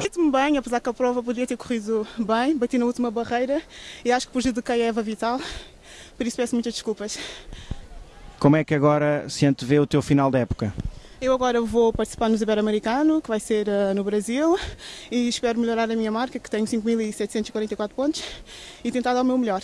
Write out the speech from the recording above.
Sinto-me bem, apesar que a prova podia ter corrido bem, bati na última barreira e acho que prejudiquei a Eva Vital, por isso peço muitas desculpas. Como é que agora se antevê o teu final da época? Eu agora vou participar no Ibero-Americano, que vai ser uh, no Brasil, e espero melhorar a minha marca, que tenho 5.744 pontos, e tentar dar o meu melhor.